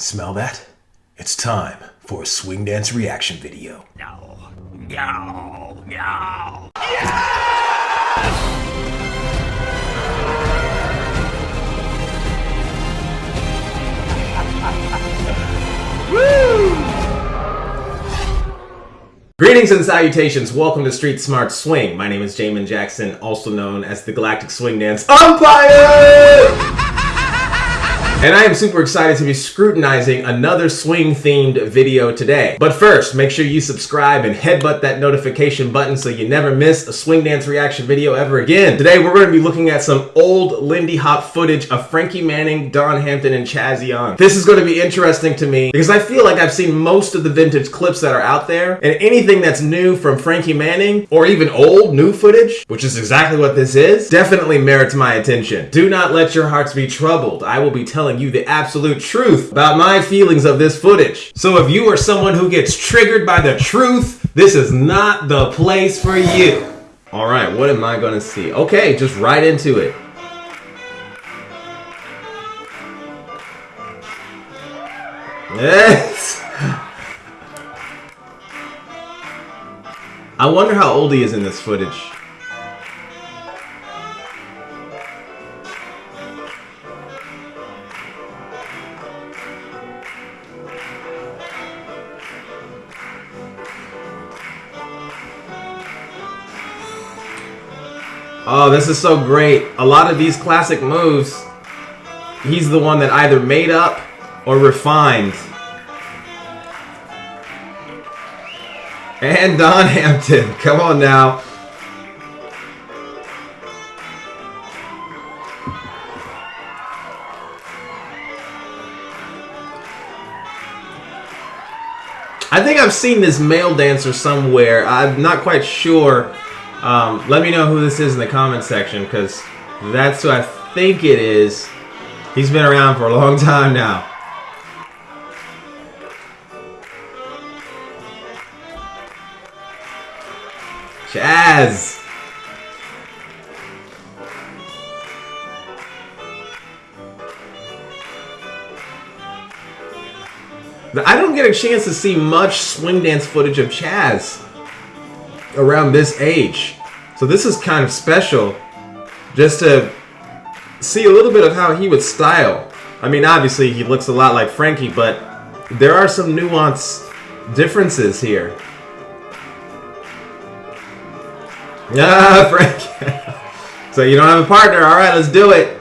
Smell that? It's time for a swing dance reaction video. No. No. No. Greetings and salutations. Welcome to Street Smart Swing. My name is Jamin Jackson, also known as the Galactic Swing Dance Umpire! And I am super excited to be scrutinizing another swing themed video today. But first, make sure you subscribe and headbutt that notification button so you never miss a swing dance reaction video ever again. Today we're going to be looking at some old Lindy Hop footage of Frankie Manning, Dawn Hampton, and Chazz Young. This is going to be interesting to me because I feel like I've seen most of the vintage clips that are out there and anything that's new from Frankie Manning or even old new footage, which is exactly what this is, definitely merits my attention. Do not let your hearts be troubled. I will be telling telling you the absolute truth about my feelings of this footage. So if you are someone who gets triggered by the truth, this is not the place for you. All right, what am I gonna see? Okay, just right into it. Yes! I wonder how old he is in this footage. Oh, this is so great. A lot of these classic moves, he's the one that either made up or refined. And Dawn Hampton, come on now. I think I've seen this male dancer somewhere. I'm not quite sure um, let me know who this is in the comments section because that's who I think it is. He's been around for a long time now. Chazz! I don't get a chance to see much swing dance footage of Chazz around this age. So this is kind of special just to see a little bit of how he would style. I mean, obviously he looks a lot like Frankie, but there are some nuance differences here. Ah, Frankie. so you don't have a partner. All right, let's do it.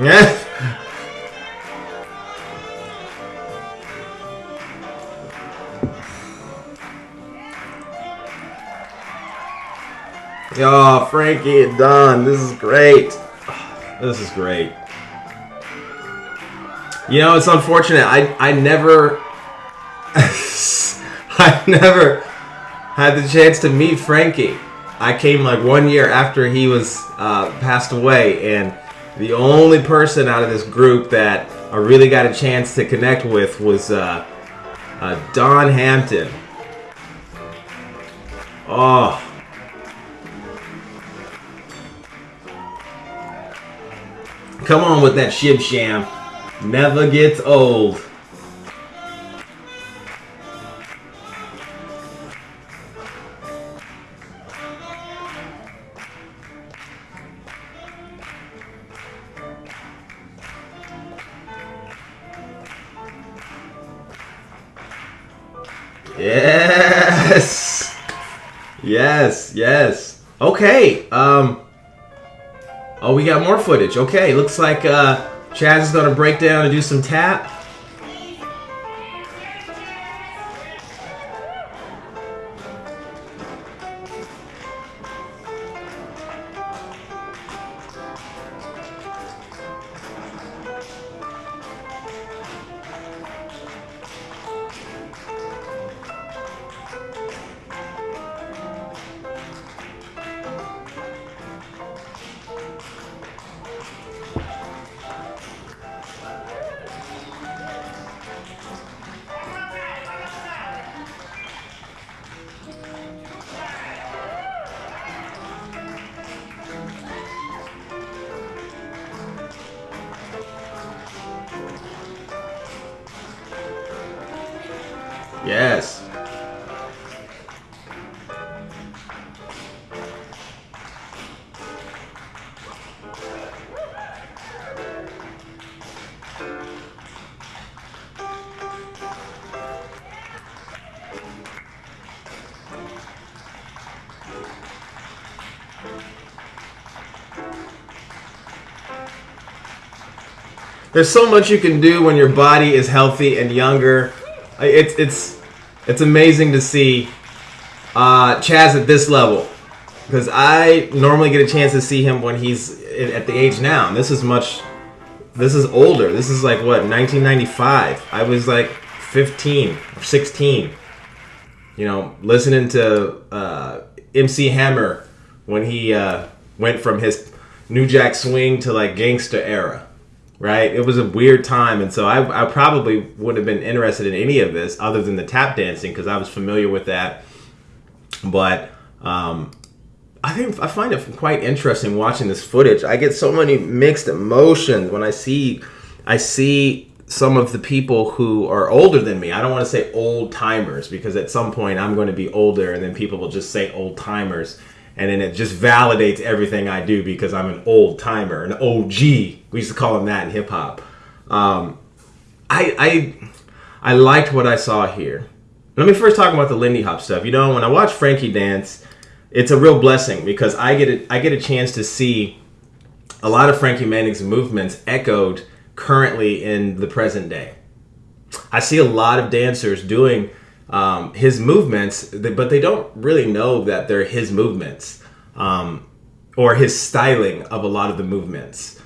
Yeah. Oh, Frankie and Dawn, this is great. This is great. You know, it's unfortunate. I I never I never had the chance to meet Frankie. I came like one year after he was uh, passed away, and the only person out of this group that I really got a chance to connect with was uh, uh, Dawn Hampton. Oh. Come on with that shim sham. Never gets old. Got more footage. Okay, looks like uh Chazz is going to break down and do some tap. Yes. There's so much you can do when your body is healthy and younger. It's it's it's amazing to see uh, Chazz at this level because I normally get a chance to see him when he's at the age now. And this is much. This is older. This is like what 1995. I was like 15 or 16. You know, listening to uh, MC Hammer when he uh, went from his New Jack Swing to like gangsta era right? It was a weird time, and so I, I probably would have been interested in any of this other than the tap dancing because I was familiar with that. But um, I think I find it quite interesting watching this footage. I get so many mixed emotions when I see I see some of the people who are older than me. I don't want to say old timers because at some point I'm going to be older, and then people will just say old timers. And then it just validates everything I do because I'm an old timer, an OG. We used to call them that in hip hop. Um, I, I I liked what I saw here. Let me first talk about the Lindy Hop stuff. You know, when I watch Frankie dance, it's a real blessing because I get a, I get a chance to see a lot of Frankie Manning's movements echoed currently in the present day. I see a lot of dancers doing um, his movements, but they don't really know that they're his movements um, or his styling of a lot of the movements.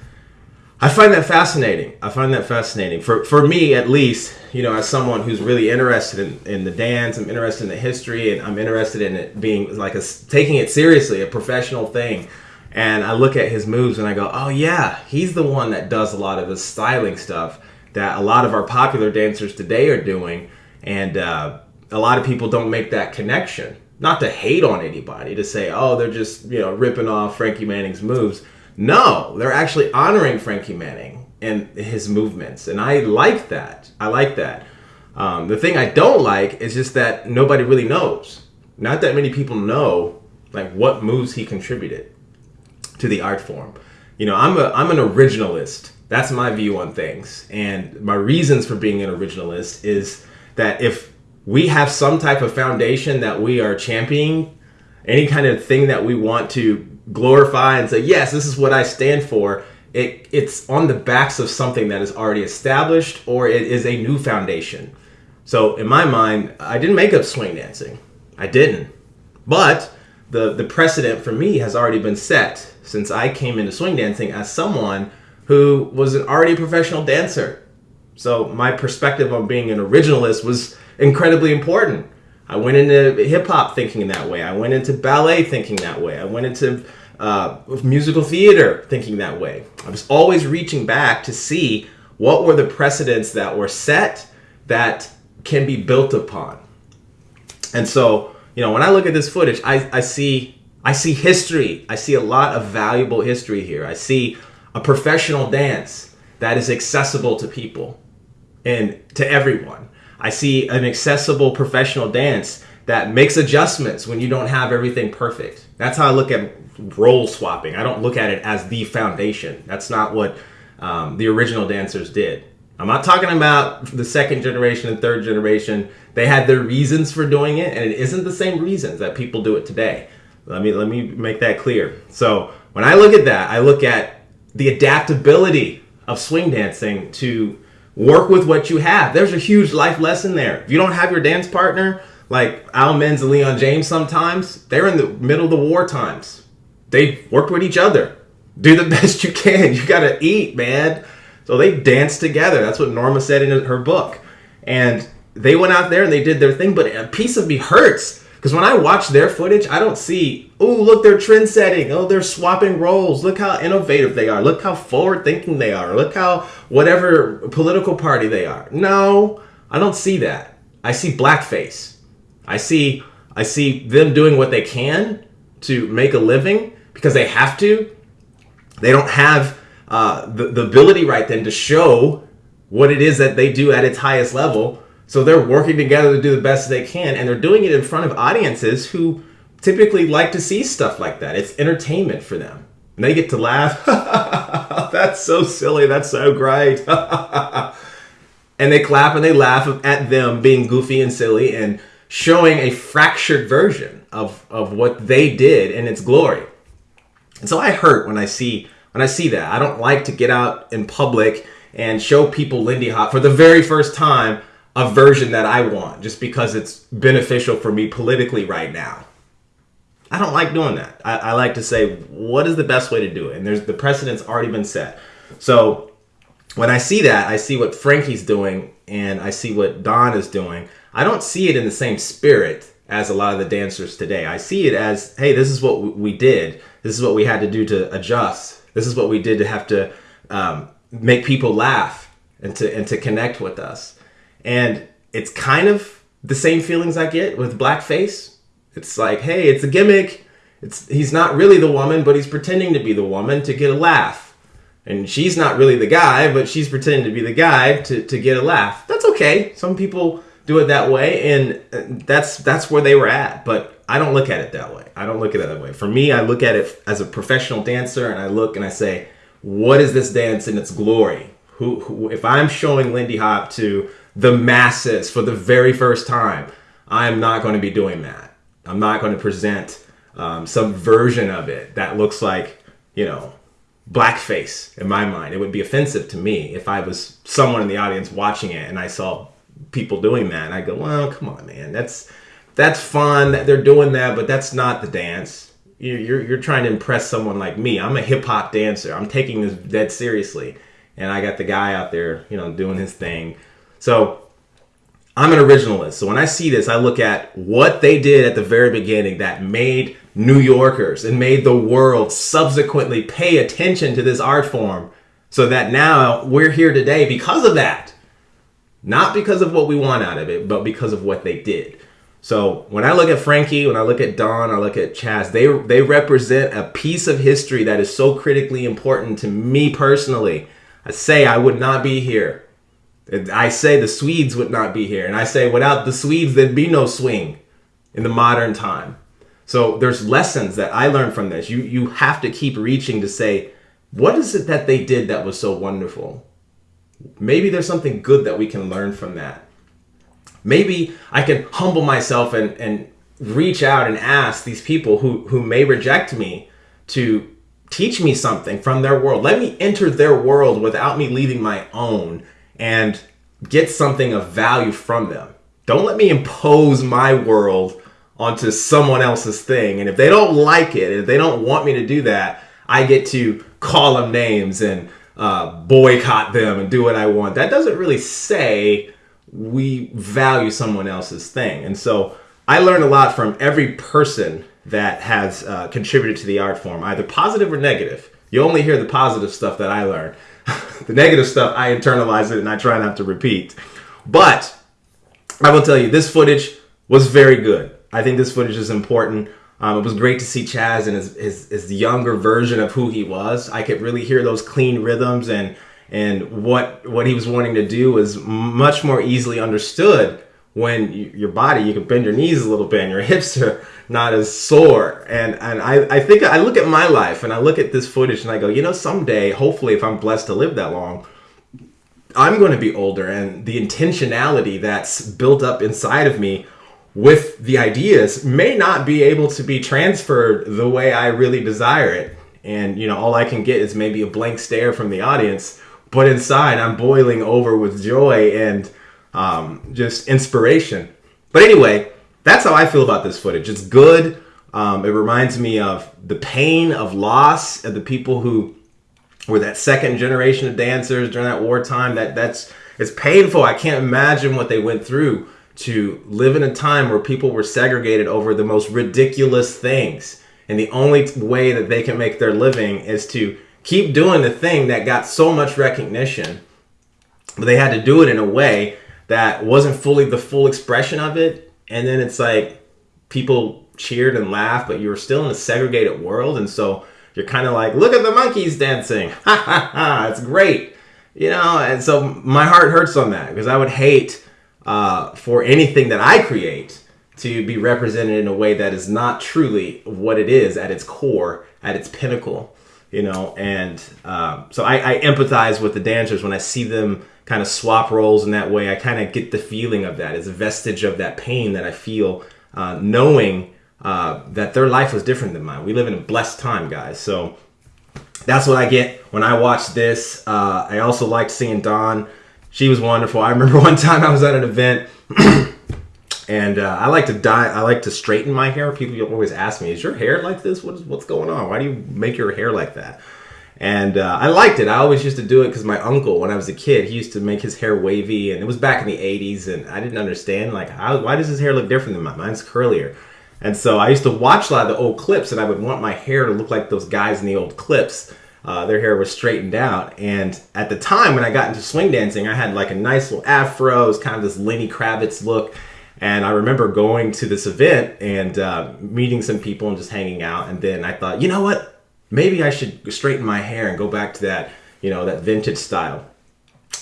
I find that fascinating. I find that fascinating. For for me at least, you know, as someone who's really interested in, in the dance, I'm interested in the history and I'm interested in it being like a taking it seriously, a professional thing. And I look at his moves and I go, "Oh yeah, he's the one that does a lot of the styling stuff that a lot of our popular dancers today are doing." And uh, a lot of people don't make that connection. Not to hate on anybody, to say, "Oh, they're just you know ripping off Frankie Manning's moves." No, they're actually honoring Frankie Manning and his movements, and I like that. I like that. Um, the thing I don't like is just that nobody really knows. Not that many people know like what moves he contributed to the art form. You know, I'm a I'm an originalist. That's my view on things, and my reasons for being an originalist is that if we have some type of foundation that we are championing, any kind of thing that we want to glorify and say, yes, this is what I stand for, it, it's on the backs of something that is already established or it is a new foundation. So in my mind, I didn't make up swing dancing. I didn't. But the, the precedent for me has already been set since I came into swing dancing as someone who was an already professional dancer. So my perspective on being an originalist was incredibly important. I went into hip hop thinking that way. I went into ballet thinking that way. I went into uh, musical theater thinking that way. I was always reaching back to see what were the precedents that were set that can be built upon. And so, you know, when I look at this footage, I, I see I see history. I see a lot of valuable history here. I see a professional dance that is accessible to people and to everyone. I see an accessible professional dance that makes adjustments when you don't have everything perfect. That's how I look at role swapping. I don't look at it as the foundation. That's not what um, the original dancers did. I'm not talking about the second generation and third generation. They had their reasons for doing it, and it isn't the same reasons that people do it today. Let me let me make that clear. So when I look at that, I look at the adaptability of swing dancing to work with what you have. There's a huge life lesson there. If you don't have your dance partner, like Al Minns and Leon James sometimes, they're in the middle of the war times. They worked with each other. Do the best you can. You gotta eat, man. So they danced together. That's what Norma said in her book. And they went out there and they did their thing, but a piece of me hurts. Because when I watch their footage, I don't see, oh, look, they're trend setting. Oh, they're swapping roles. Look how innovative they are. Look how forward thinking they are. Look how whatever political party they are. No, I don't see that. I see blackface. I see I see them doing what they can to make a living because they have to. They don't have uh, the, the ability right then to show what it is that they do at its highest level. So they're working together to do the best they can, and they're doing it in front of audiences who typically like to see stuff like that. It's entertainment for them. And they get to laugh. That's so silly. That's so great. and they clap and they laugh at them being goofy and silly and showing a fractured version of, of what they did in its glory. And so I hurt when I see when I see that. I don't like to get out in public and show people Lindy Hop for the very first time a version that I want just because it's beneficial for me politically right now. I don't like doing that. I, I, like to say, what is the best way to do it? And there's the precedent's already been set. So when I see that, I see what Frankie's doing and I see what Dawn is doing. I don't see it in the same spirit as a lot of the dancers today. I see it as, hey, this is what we did. This is what we had to do to adjust this is what we did to have to um, make people laugh and to and to connect with us. And it's kind of the same feelings I get with blackface. It's like, hey, it's a gimmick. It's he's not really the woman, but he's pretending to be the woman to get a laugh. And she's not really the guy, but she's pretending to be the guy to, to get a laugh. That's okay. Some people do it that way, and uh, that's that's where they were at. But I don't look at it that way. I don't look at it that way. For me, I look at it as a professional dancer, and I look and I say, what is this dance in its glory? Who, who if I'm showing Lindy Hop to the masses for the very first time, I am not going to be doing that. I'm not going to present um, some version of it that looks like, you know, blackface in my mind. It would be offensive to me if I was someone in the audience watching it and I saw people doing that. And I go, well, come on, man. That's that's fun that they're doing that, but that's not the dance. You're, you're, you're trying to impress someone like me. I'm a hip hop dancer. I'm taking this dead seriously. And I got the guy out there, you know, doing his thing. So I'm an originalist. So when I see this, I look at what they did at the very beginning that made New Yorkers and made the world subsequently pay attention to this art form so that now we're here today because of that. Not because of what we want out of it, but because of what they did. So when I look at Frankie, when I look at Dawn, I look at Chazz, they they represent a piece of history that is so critically important to me personally. I say I would not be here. I say the Swedes would not be here. And I say without the Swedes, there'd be no swing in the modern time. So there's lessons that I learned from this. You you have to keep reaching to say, what is it that they did that was so wonderful? Maybe there's something good that we can learn from that. Maybe I can humble myself and, and reach out and ask these people who, who may reject me to teach me something from their world. Let me enter their world without me leaving my own and get something of value from them. Don't let me impose my world onto someone else's thing. And if they don't like it, if they don't want me to do that, I get to call them names and uh, boycott them and do what I want. That doesn't really say we value someone else's thing. And so I learned a lot from every person that has uh, contributed to the art form, either positive or negative. You only hear the positive stuff that I learned. the negative stuff, I internalize it and I try not to repeat. But I will tell you, this footage was very good. I think this footage is important. Um, it was great to see Chazz and his, his, his younger version of who he was. I could really hear those clean rhythms and and what what he was wanting to do was much more easily understood when you, your body you can bend your knees a little bit and your hips are not as sore. And and I, I think I look at my life and I look at this footage and I go you know someday hopefully if I'm blessed to live that long I'm going to be older. And the intentionality that's built up inside of me with the ideas may not be able to be transferred the way I really desire it. And, you know, all I can get is maybe a blank stare from the audience, but inside I'm boiling over with joy and um, just inspiration. But anyway, that's how I feel about this footage. It's good. Um, it reminds me of the pain of loss of the people who were that second generation of dancers during that wartime. That that's it's painful. I can't imagine what they went through to live in a time where people were segregated over the most ridiculous things. And the only way that they can make their living is to keep doing the thing that got so much recognition. But they had to do it in a way that wasn't fully the full expression of it. And then it's like people cheered and laughed, but you were still in a segregated world. And so you're kind of like, look at the monkeys dancing. Ha ha ha. It's great. You know, and so my heart hurts on that because I would hate uh, for anything that I create to be represented in a way that is not truly what it is at its core, at its pinnacle, you know. And um, so I, I, empathize with the dancers when I see them kind of swap roles in that way. I kind of get the feeling of that. It's a vestige of that pain that I feel uh, knowing uh, that their life was different than mine. We live in a blessed time, guys. So that's what I get when I watch this. Uh, I also liked seeing Dawn she was wonderful. I remember one time I was at an event, and uh, I like to dye. I like to straighten my hair. People always ask me, "Is your hair like this? What's what's going on? Why do you make your hair like that?" And uh, I liked it. I always used to do it because my uncle, when I was a kid, he used to make his hair wavy, and it was back in the '80s, and I didn't understand like how, why does his hair look different than mine? Mine's curlier. And so I used to watch a lot of the old clips, and I would want my hair to look like those guys in the old clips. Uh, their hair was straightened out. And at the time when I got into swing dancing, I had like a nice little afro, it was kind of this Lenny Kravitz look. And I remember going to this event and uh, meeting some people and just hanging out. And then I thought, you know what? Maybe I should straighten my hair and go back to that, you know, that vintage style.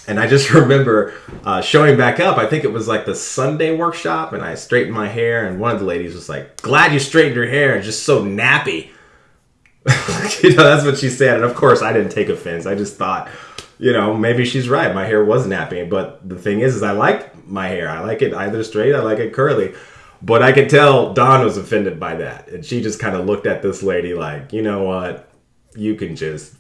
And I just remember uh, showing back up. I think it was like the Sunday workshop, and I straightened my hair. And one of the ladies was like, "Glad you straightened your hair. It's just so nappy." you know, that's what she said. And of course, I didn't take offense. I just thought, you know, maybe she's right. My hair was nappy. But the thing is, is I like my hair. I like it either straight, I like it curly. But I could tell Dawn was offended by that. And she just kind of looked at this lady like, you know what? You can just.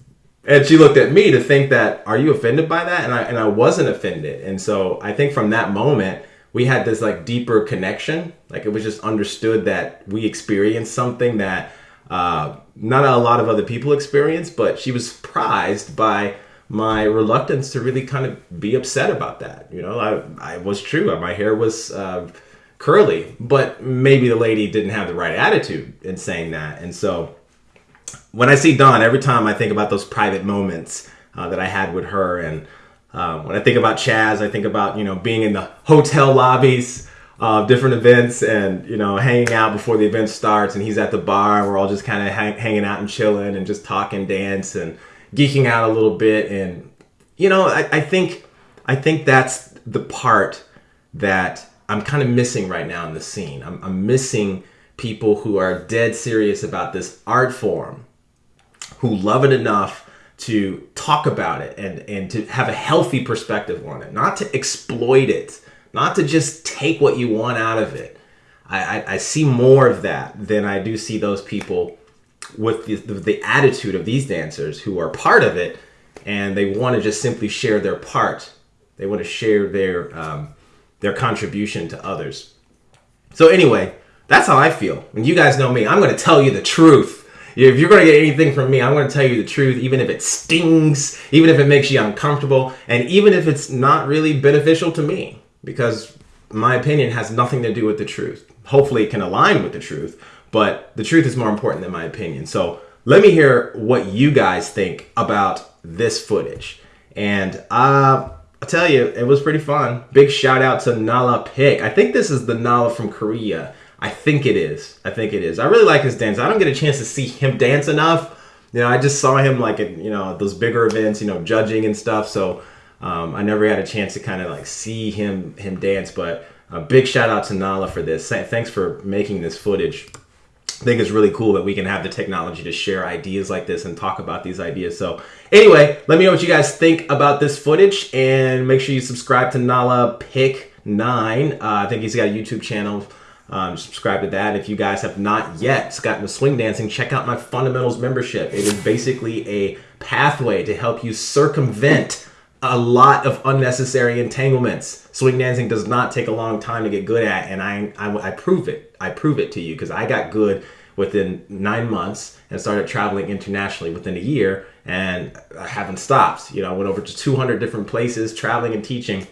And she looked at me to think that, are you offended by that? And I, and I wasn't offended. And so I think from that moment, we had this like deeper connection. Like it was just understood that we experienced something that uh, not a lot of other people experience, but she was surprised by my reluctance to really kind of be upset about that. You know, I, I was true. My hair was uh, curly, but maybe the lady didn't have the right attitude in saying that. And so when I see Dawn, every time I think about those private moments uh, that I had with her, and um, when I think about Chazz, I think about you know being in the hotel lobbies uh, different events and you know hanging out before the event starts and he's at the bar and we're all just kind of hang- hanging out and chilling and just talking dance and geeking out a little bit and you know I, I think i think that's the part that i'm kind of missing right now in the scene I'm, I'm missing people who are dead serious about this art form who love it enough to talk about it and and to have a healthy perspective on it not to exploit it not to just take what you want out of it. I, I, I see more of that than I do see those people with the, the, the attitude of these dancers who are part of it and they want to just simply share their part. They want to share their um, their contribution to others. So anyway, that's how I feel. And you guys know me. I'm going to tell you the truth. If you're going to get anything from me, I'm going to tell you the truth, even if it stings, even if it makes you uncomfortable, and even if it's not really beneficial to me because my opinion has nothing to do with the truth. Hopefully, it can align with the truth, but the truth is more important than my opinion. So, let me hear what you guys think about this footage. And uh, I'll tell you, it was pretty fun. Big shout out to Nala Pick. I think this is the Nala from Korea. I think it is. I think it is. I really like his dance. I don't get a chance to see him dance enough. You know, I just saw him like at, you know, those bigger events, you know, judging and stuff. So um, I never had a chance to kind of like see him him dance, but a big shout out to Nala for this. Thanks for making this footage. Think it's really cool that we can have the technology to share ideas like this and talk about these ideas. So, anyway, let me know what you guys think about this footage and make sure you subscribe to Nala Pick 9. Uh, I think he's got a YouTube channel. Um, subscribe to that. If you guys have not yet gotten to swing dancing, check out my fundamentals membership. It is basically a pathway to help you circumvent a lot of unnecessary entanglements. Swing dancing does not take a long time to get good at, and I I, I prove it. I prove it to you because I got good within nine months and started traveling internationally within a year, and I haven't stopped. You know, I went over to 200 different places, traveling and teaching.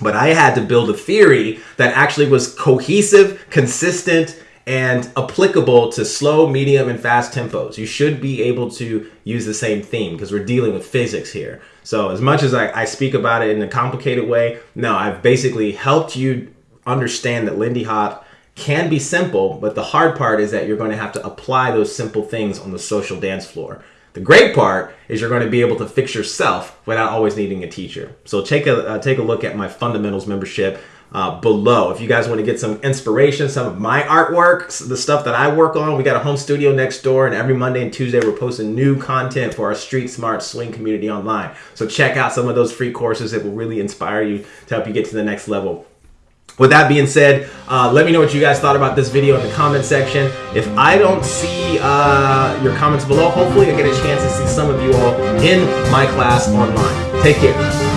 But I had to build a theory that actually was cohesive, consistent, and applicable to slow, medium, and fast tempos. You should be able to use the same theme because we're dealing with physics here. So, as much as I, I, speak about it in a complicated way, no, I've basically helped you understand that Lindy Hop can be simple, but the hard part is that you're going to have to apply those simple things on the social dance floor. The great part is you're going to be able to fix yourself without always needing a teacher. So take a uh, take a look at my fundamentals membership uh, below. If you guys want to get some inspiration, some of my artwork, the stuff that I work on, we got a home studio next door, and every Monday and Tuesday we're posting new content for our Street Smart Swing community online. So check out some of those free courses. It will really inspire you to help you get to the next level. With that being said, uh, let me know what you guys thought about this video in the comment section. If I don't see uh, your comments below, hopefully I get a chance to see some of you all in my class online. Take care.